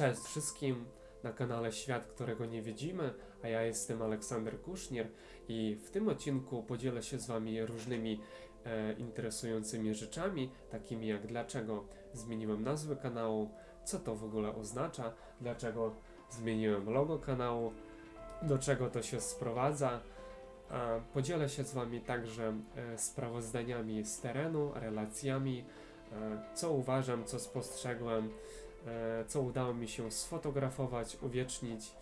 Cześć wszystkim na kanale Świat, którego nie widzimy, a ja jestem Aleksander Kusznier i w tym odcinku podzielę się z Wami różnymi e, interesującymi rzeczami, takimi jak dlaczego zmieniłem nazwę kanału, co to w ogóle oznacza, dlaczego zmieniłem logo kanału, do czego to się sprowadza. A podzielę się z Wami także e, sprawozdaniami z terenu, relacjami, e, co uważam, co spostrzegłem, e, co udało mi się sfotografować, uwiecznić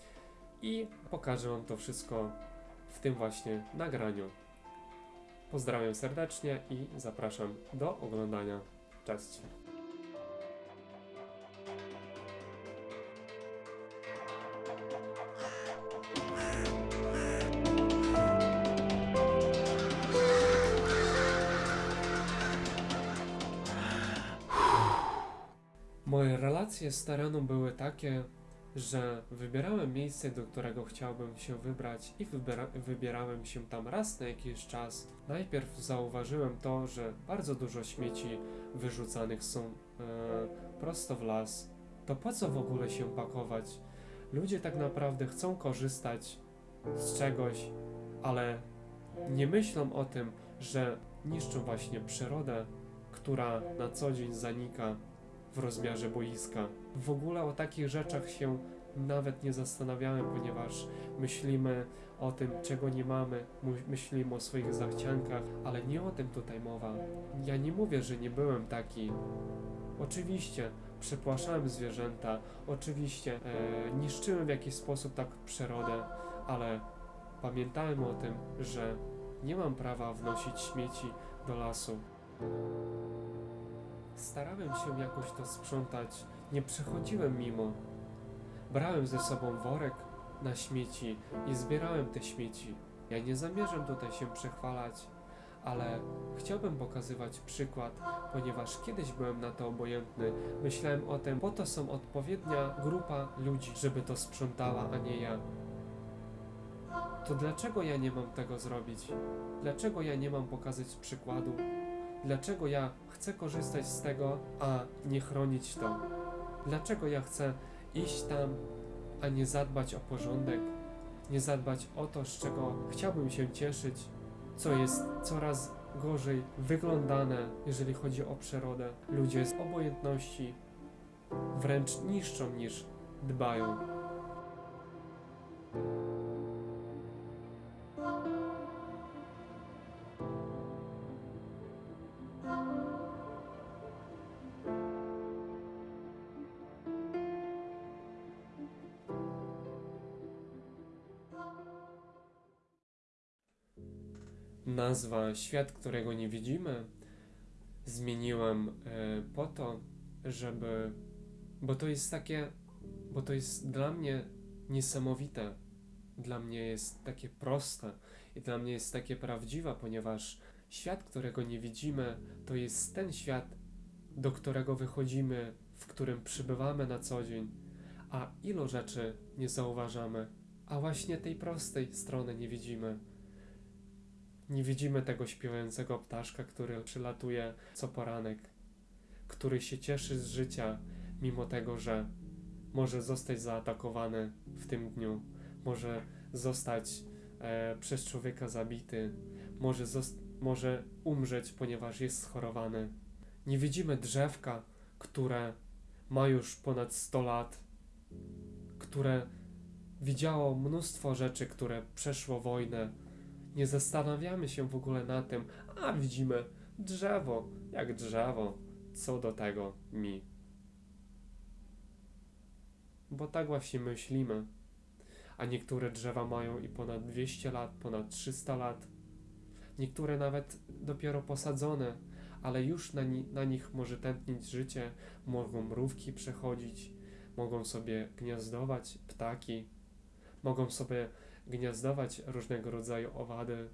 i pokażę Wam to wszystko w tym właśnie nagraniu. Pozdrawiam serdecznie i zapraszam do oglądania. Cześć! Moje relacje z terenu były takie, że wybierałem miejsce, do którego chciałbym się wybrać i wybiera, wybierałem się tam raz na jakiś czas. Najpierw zauważyłem to, że bardzo dużo śmieci wyrzucanych są e, prosto w las. To po co w ogóle się pakować? Ludzie tak naprawdę chcą korzystać z czegoś, ale nie myślą o tym, że niszczą właśnie przyrodę, która na co dzień zanika w rozmiarze boiska. W ogóle o takich rzeczach się nawet nie zastanawiałem, ponieważ myślimy o tym, czego nie mamy, myślimy o swoich zachciankach, ale nie o tym tutaj mowa. Ja nie mówię, że nie byłem taki. Oczywiście przepłaszałem zwierzęta, oczywiście e, niszczyłem w jakiś sposób tak przyrodę, ale pamiętałem o tym, że nie mam prawa wnosić śmieci do lasu. Starałem się jakoś to sprzątać, nie przechodziłem mimo. Brałem ze sobą worek na śmieci i zbierałem te śmieci. Ja nie zamierzam tutaj się przechwalać, ale chciałbym pokazywać przykład, ponieważ kiedyś byłem na to obojętny. Myślałem o tym, po to są odpowiednia grupa ludzi, żeby to sprzątała, a nie ja. To dlaczego ja nie mam tego zrobić? Dlaczego ja nie mam pokazać przykładu? Dlaczego ja chcę korzystać z tego, a nie chronić to? Dlaczego ja chcę iść tam, a nie zadbać o porządek, nie zadbać o to, z czego chciałbym się cieszyć, co jest coraz gorzej wyglądane, jeżeli chodzi o przyrodę? Ludzie z obojętności wręcz niszczą niż dbają. Nazwa Świat, którego nie widzimy, zmieniłem e, po to, żeby. Bo to jest takie. Bo to jest dla mnie niesamowite. Dla mnie jest takie proste i dla mnie jest takie prawdziwe, ponieważ świat, którego nie widzimy, to jest ten świat, do którego wychodzimy, w którym przybywamy na co dzień, a ilu rzeczy nie zauważamy, a właśnie tej prostej strony nie widzimy. Nie widzimy tego śpiewającego ptaszka, który przylatuje co poranek, który się cieszy z życia, mimo tego, że może zostać zaatakowany w tym dniu, może zostać e, przez człowieka zabity, może, może umrzeć, ponieważ jest schorowany. Nie widzimy drzewka, które ma już ponad 100 lat, które widziało mnóstwo rzeczy, które przeszło wojnę, nie zastanawiamy się w ogóle na tym, a widzimy drzewo, jak drzewo, co do tego mi. Bo tak właśnie myślimy. A niektóre drzewa mają i ponad 200 lat, ponad 300 lat. Niektóre nawet dopiero posadzone, ale już na, ni- na nich może tętnić życie, mogą mrówki przechodzić, mogą sobie gniazdować ptaki, mogą sobie gniazdować różnego rodzaju owady.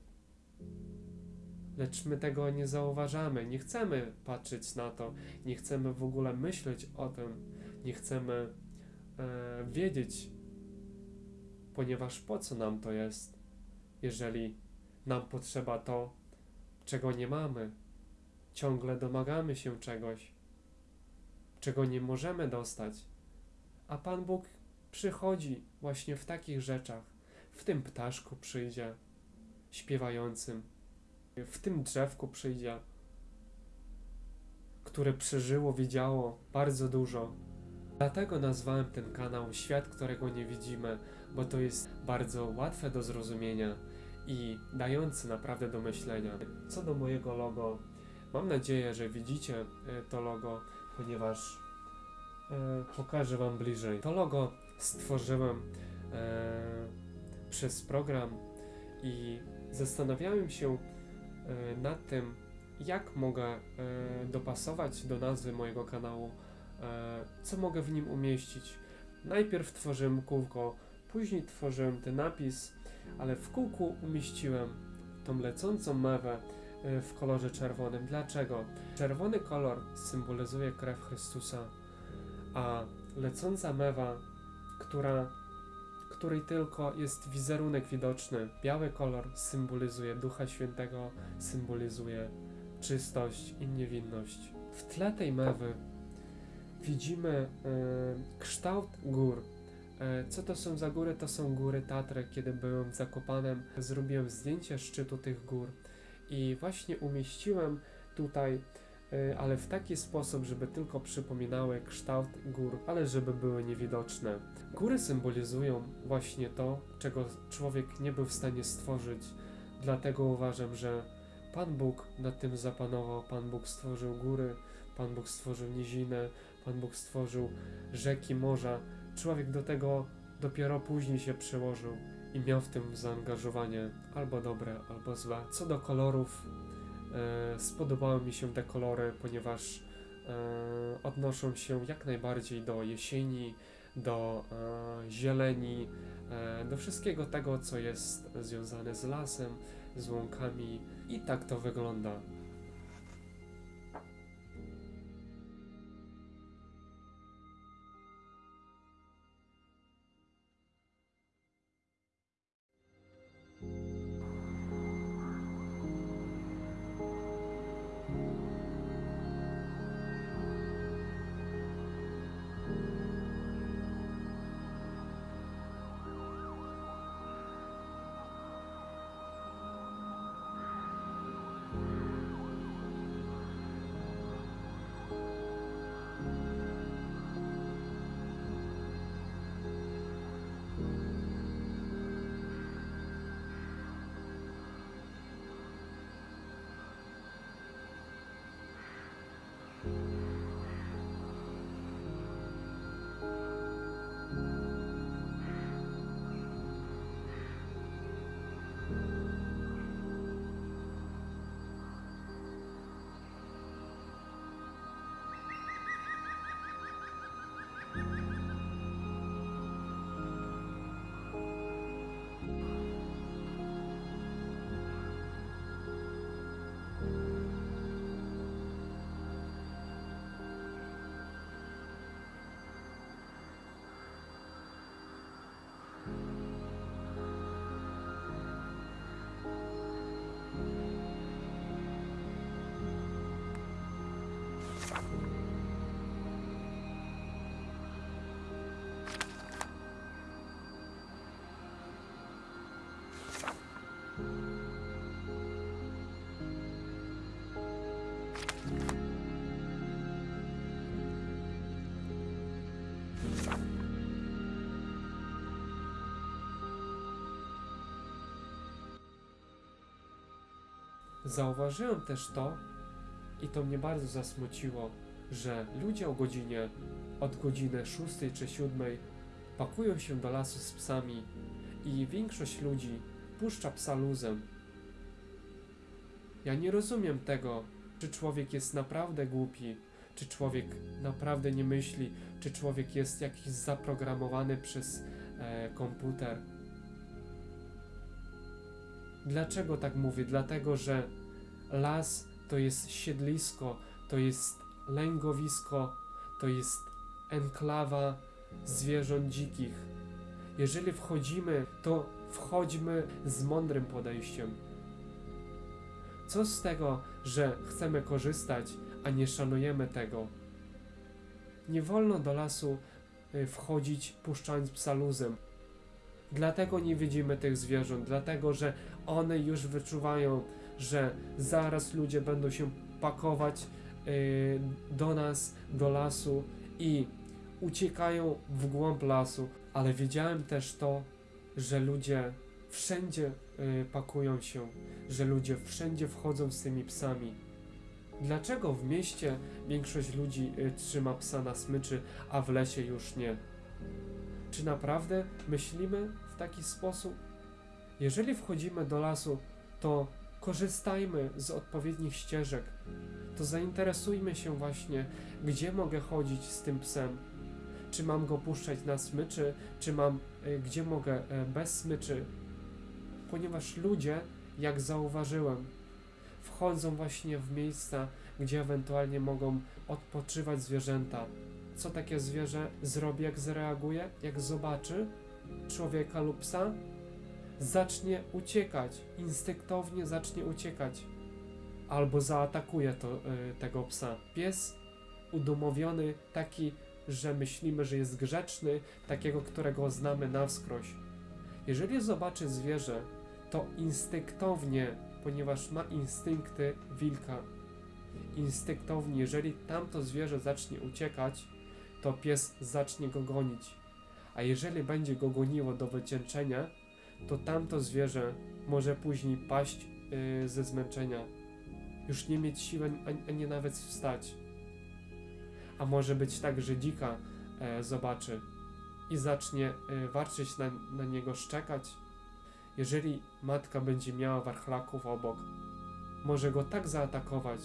Lecz my tego nie zauważamy, nie chcemy patrzeć na to, nie chcemy w ogóle myśleć o tym, nie chcemy e, wiedzieć, ponieważ po co nam to jest, jeżeli nam potrzeba to, czego nie mamy. Ciągle domagamy się czegoś, czego nie możemy dostać, A Pan Bóg przychodzi właśnie w takich rzeczach. W tym ptaszku przyjdzie, śpiewającym. W tym drzewku przyjdzie, które przeżyło, widziało bardzo dużo. Dlatego nazwałem ten kanał Świat, którego nie widzimy, bo to jest bardzo łatwe do zrozumienia i dające naprawdę do myślenia. Co do mojego logo, mam nadzieję, że widzicie e, to logo, ponieważ e, pokażę Wam bliżej. To logo stworzyłem e, przez program i zastanawiałem się e, nad tym, jak mogę e, dopasować do nazwy mojego kanału, e, co mogę w nim umieścić. Najpierw tworzyłem kółko, później tworzyłem ten napis, ale w kółku umieściłem tą lecącą mewę w kolorze czerwonym. Dlaczego? Czerwony kolor symbolizuje krew Chrystusa, a lecąca mewa, która, której tylko jest wizerunek widoczny, biały kolor symbolizuje Ducha Świętego, symbolizuje czystość i niewinność. W tle tej mewy widzimy e, kształt gór. E, co to są za góry? To są góry Tatry. Kiedy byłem w Zakopanem, zrobiłem zdjęcie szczytu tych gór i właśnie umieściłem tutaj, ale w taki sposób, żeby tylko przypominały kształt gór, ale żeby były niewidoczne. Góry symbolizują właśnie to, czego człowiek nie był w stanie stworzyć. Dlatego uważam, że Pan Bóg nad tym zapanował. Pan Bóg stworzył góry, Pan Bóg stworzył nizinę, Pan Bóg stworzył rzeki, morza. Człowiek do tego dopiero później się przyłożył i miał w tym zaangażowanie albo dobre, albo złe. Co do kolorów, e, spodobały mi się te kolory, ponieważ e, odnoszą się jak najbardziej do jesieni, do e, zieleni, e, do wszystkiego tego, co jest związane z lasem, z łąkami i tak to wygląda. Zauważyłem też to, i to mnie bardzo zasmuciło, że ludzie o godzinie, od godziny 6 czy 7 pakują się do lasu z psami i większość ludzi puszcza psa luzem. Ja nie rozumiem tego, czy człowiek jest naprawdę głupi, czy człowiek naprawdę nie myśli, czy człowiek jest jakiś zaprogramowany przez e, komputer. Dlaczego tak mówię? Dlatego, że las to jest siedlisko, to jest lęgowisko, to jest enklawa zwierząt dzikich. Jeżeli wchodzimy, to wchodźmy z mądrym podejściem. Co z tego, że chcemy korzystać, a nie szanujemy tego? Nie wolno do lasu y, wchodzić puszczając psa luzem. Dlatego nie widzimy tych zwierząt, dlatego że one już wyczuwają, że zaraz ludzie będą się pakować y, do nas, do lasu i uciekają w głąb lasu. Ale wiedziałem też to, że ludzie wszędzie y, pakują się, że ludzie wszędzie wchodzą z tymi psami. Dlaczego w mieście większość ludzi y, trzyma psa na smyczy, a w lesie już nie? Czy naprawdę myślimy w taki sposób? Jeżeli wchodzimy do lasu, to korzystajmy z odpowiednich ścieżek. To zainteresujmy się właśnie, gdzie mogę chodzić z tym psem. Czy mam go puszczać na smyczy, czy mam, y, gdzie mogę y, bez smyczy. Ponieważ ludzie, jak zauważyłem, wchodzą właśnie w miejsca, gdzie ewentualnie mogą odpoczywać zwierzęta. Co takie zwierzę zrobi, jak zareaguje, jak zobaczy człowieka lub psa? Zacznie uciekać, instynktownie zacznie uciekać, albo zaatakuje to, y, tego psa. Pies udomowiony, taki, że myślimy, że jest grzeczny, takiego, którego znamy na wskroś. Jeżeli zobaczy zwierzę, to instynktownie, ponieważ ma instynkty wilka, instynktownie, jeżeli tamto zwierzę zacznie uciekać, to pies zacznie go gonić. A jeżeli będzie go goniło do wycieńczenia, to tamto zwierzę może później paść yy, ze zmęczenia. Już nie mieć siły ani, ani nawet wstać. A może być tak, że dzika e, zobaczy i zacznie e, warczyć na, na niego, szczekać. Jeżeli matka będzie miała warchlaków obok, może go tak zaatakować,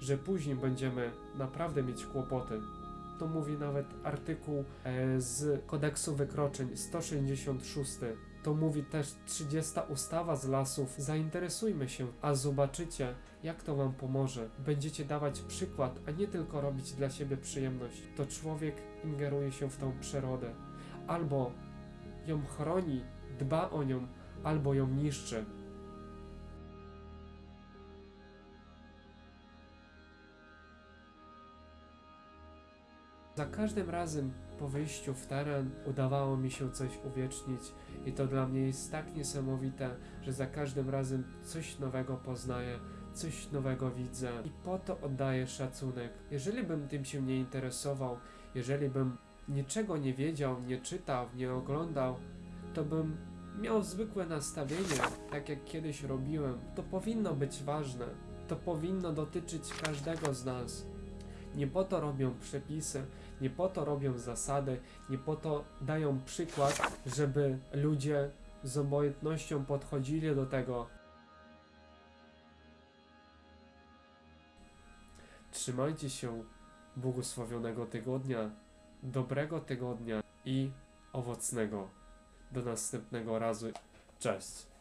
że później będziemy naprawdę mieć kłopoty. To mówi nawet artykuł e, z kodeksu wykroczeń 166. To mówi też 30 ustawa z lasów. Zainteresujmy się, a zobaczycie, jak to Wam pomoże. Będziecie dawać przykład, a nie tylko robić dla siebie przyjemność. To człowiek ingeruje się w tą przyrodę. Albo ją chroni, dba o nią, albo ją niszczy. Za każdym razem po wyjściu w teren udawało mi się coś uwiecznić i to dla mnie jest tak niesamowite, że za każdym razem coś nowego poznaję, coś nowego widzę i po to oddaję szacunek. Jeżeli bym tym się nie interesował, jeżeli bym niczego nie wiedział, nie czytał, nie oglądał, to bym miał zwykłe nastawienie, tak jak kiedyś robiłem. To powinno być ważne. To powinno dotyczyć każdego z nas. Nie po to robią przepisy, nie po to robią zasady, nie po to dają przykład, żeby ludzie z obojętnością podchodzili do tego. Trzymajcie się błogosławionego tygodnia, dobrego tygodnia i owocnego. Do następnego razu. Cześć.